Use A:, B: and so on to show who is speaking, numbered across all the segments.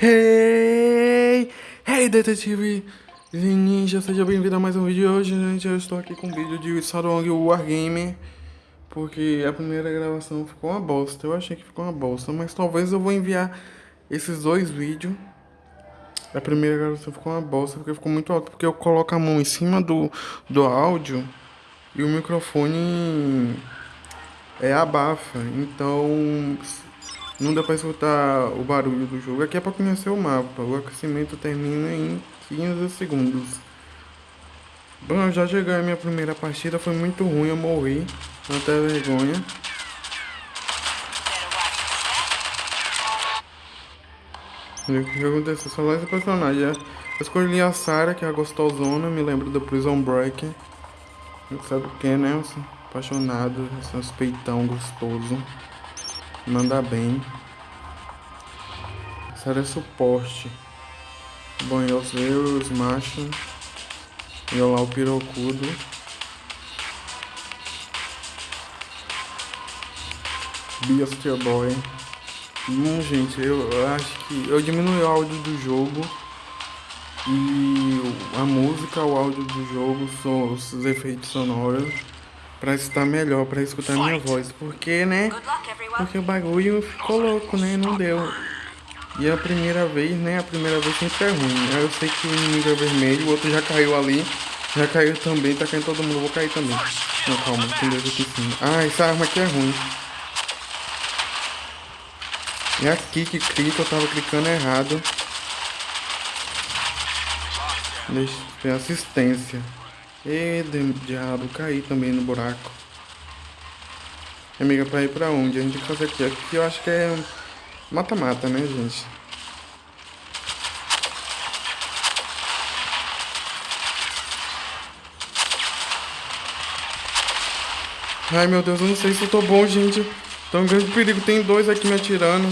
A: Hey! Hey, detetive Ninja, seja bem-vindo a mais um vídeo. Hoje, gente, eu estou aqui com um vídeo de Sarong Wargame Porque a primeira gravação ficou uma bosta Eu achei que ficou uma bosta Mas talvez eu vou enviar esses dois vídeos A primeira gravação ficou uma bosta Porque ficou muito alto Porque eu coloco a mão em cima do, do áudio E o microfone é abafa Então não dá pra escutar o barulho do jogo. Aqui é pra conhecer o mapa. O aquecimento termina em 15 segundos. Bom, eu já joguei a minha primeira partida. Foi muito ruim, eu morri. Até vergonha. o que aconteceu? Só lá esse personagem. Eu escolhi a Sarah, que é a gostosona. Me lembro do Prison Break. Sabe o que, né? Apaixonado. Esse peitão gostoso. Manda bem. É suporte. Bom, eu sei os machos. E lá o pirocudo. Beastie Boy. Hum, gente, eu acho que eu diminui o áudio do jogo e a música, o áudio do jogo, os efeitos sonoros pra estar melhor, pra escutar minha voz. Porque, né? Porque o bagulho ficou louco, né? Não deu. E a primeira vez, né? A primeira vez sempre é ruim. Eu sei que o inimigo é vermelho, o outro já caiu ali. Já caiu também, tá caindo todo mundo, vou cair também. Não, calma, tem dois aqui em cima. Ah, essa arma aqui é ruim. É aqui que clica, eu tava clicando errado. Deixa eu ver assistência. E diabo, caí também no buraco. Amiga, pra ir pra onde? A gente tem que fazer aqui. Aqui eu acho que é mata-mata, né, gente? Ai, meu Deus, eu não sei se eu tô bom, gente. Tô em grande perigo. Tem dois aqui me atirando.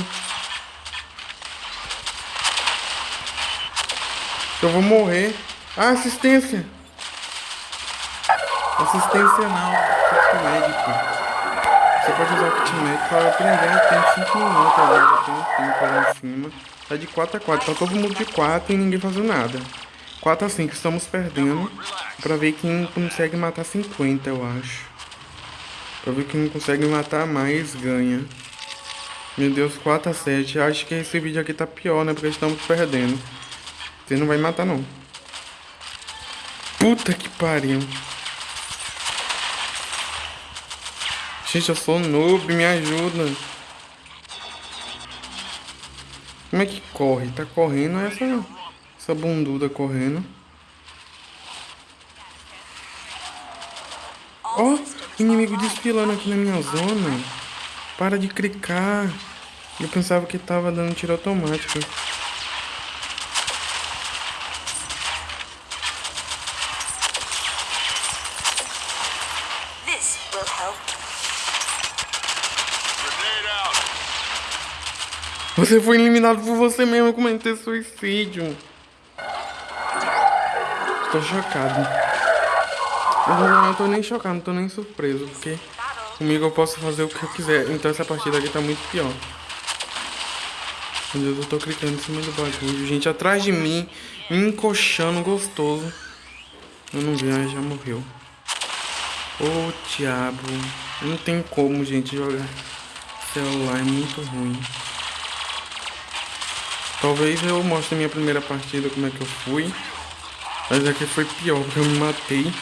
A: Eu vou morrer. Ah, assistência. Assistência não, kit médico. Você pode usar o kit médico para aprender, tem 5 minutos agora, tem um tempo ali em cima. Tá de 4 a 4, tá todo mundo de 4 e ninguém fazendo nada. 4 a 5, estamos perdendo. Pra ver quem consegue matar 50, eu acho. Pra ver quem consegue matar mais, ganha. Meu Deus, 4 a 7. Acho que esse vídeo aqui tá pior, né? Porque estamos perdendo. Você não vai matar, não. Puta que pariu. Gente, eu sou noob, me ajuda. Como é que corre? Tá correndo essa, essa bunduda correndo. Ó, oh, inimigo desfilando aqui na minha zona. Para de clicar. Eu pensava que tava dando tiro automático. Você foi eliminado por você mesmo cometer suicídio. Tô chocado. Eu não tô nem chocado, não tô nem surpreso, porque comigo eu posso fazer o que eu quiser. Então essa partida aqui tá muito pior. Meu Deus, eu tô clicando em cima do bagulho. Gente, atrás de mim, me encoxando gostoso. Eu não vi, já morreu. Ô, oh, diabo. Não tem como, gente, jogar celular. É muito ruim. Talvez eu mostre minha primeira partida, como é que eu fui. Mas aqui foi pior, porque eu me matei.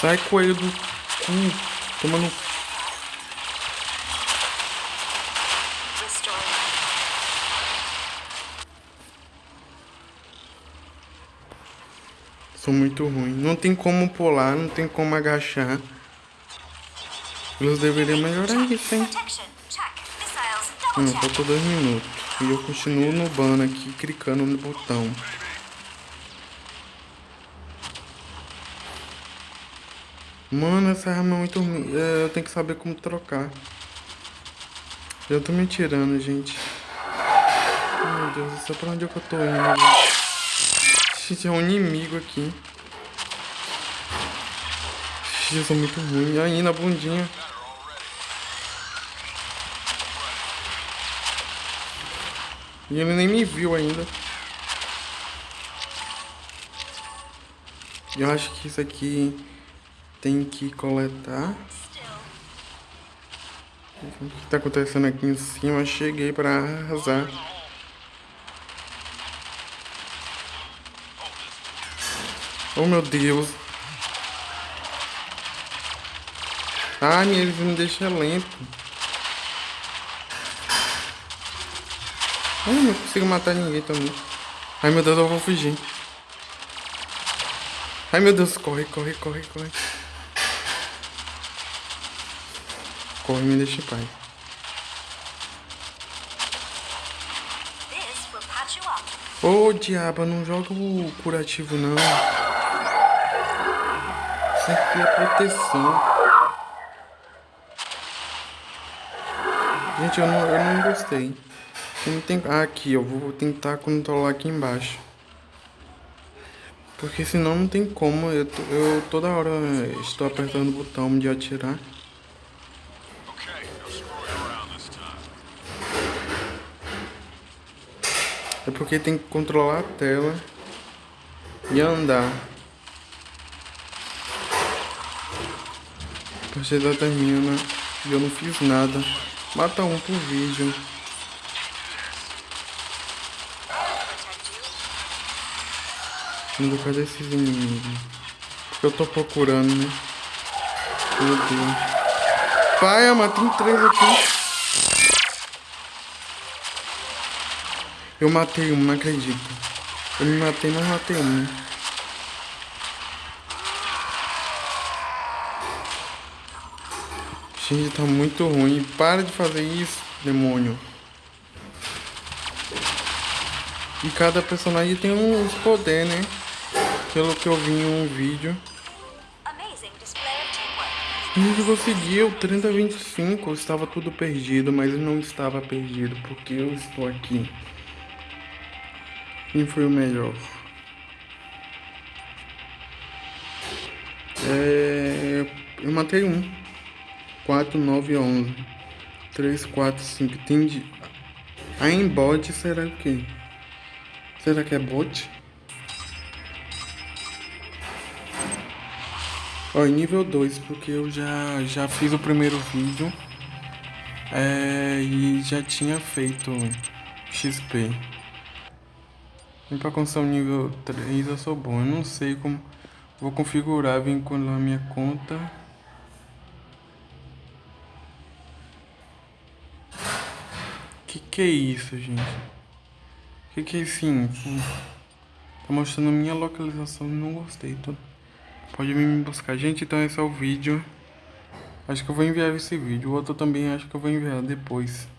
A: Sai coelho do cu. Toma no... Sou muito ruim. Não tem como pular, não tem como agachar. Eles deveriam melhorar isso, hein? Hum, faltou dois minutos. E eu continuo no ban aqui, clicando no botão. Mano, essa arma é muito ruim. É, eu tenho que saber como trocar. Eu tô me tirando, gente. Meu Deus, isso é pra onde é que eu tô indo, gente? É um inimigo aqui. Gente, eu sou muito ruim. Aí, na bundinha. E ele nem me viu ainda. Eu acho que isso aqui tem que coletar. O que tá acontecendo aqui em cima? Cheguei pra arrasar. Oh meu Deus. Ai, eles me deixam lento. Ai, não consigo matar ninguém também. Ai meu Deus, eu vou fugir. Ai meu Deus, corre, corre, corre, corre. Corre, me deixa em paz. Ô oh, diabo, não joga o curativo não. Isso aqui é proteção. Gente, eu não, eu não gostei. Não tem... Ah, aqui, eu vou tentar controlar aqui embaixo. Porque senão não tem como, eu, eu toda hora estou apertando o botão de atirar. É porque tem que controlar a tela e andar. A partida termina e eu não fiz nada. Mata um por vídeo. Indo cadê esses inimigos? Porque eu tô procurando, né? Meu Deus. Pai, eu tem três aqui. Eu matei um, não acredito. Eu me matei, mas matei um, né? Gente, tá muito ruim. Para de fazer isso, demônio. E cada personagem tem uns poderes, né? Pelo que eu vi em um vídeo. A gente conseguiu 30 25, estava tudo perdido, mas não estava perdido, porque eu estou aqui. Quem foi o melhor? É, eu matei um. 4, 9, 11. 3, 4, 5. Tem A embot será o quê? Será que é bot? Ó, nível 2, porque eu já, já fiz o primeiro vídeo é, e já tinha feito XP. E pra construir nível 3 eu sou bom. Eu não sei como vou configurar, vincular a minha conta. Que que é isso, gente? Que que é isso? Tá mostrando minha localização, não gostei. Tô... Pode vir me buscar. Gente, então esse é o vídeo. Acho que eu vou enviar esse vídeo. O outro também acho que eu vou enviar depois.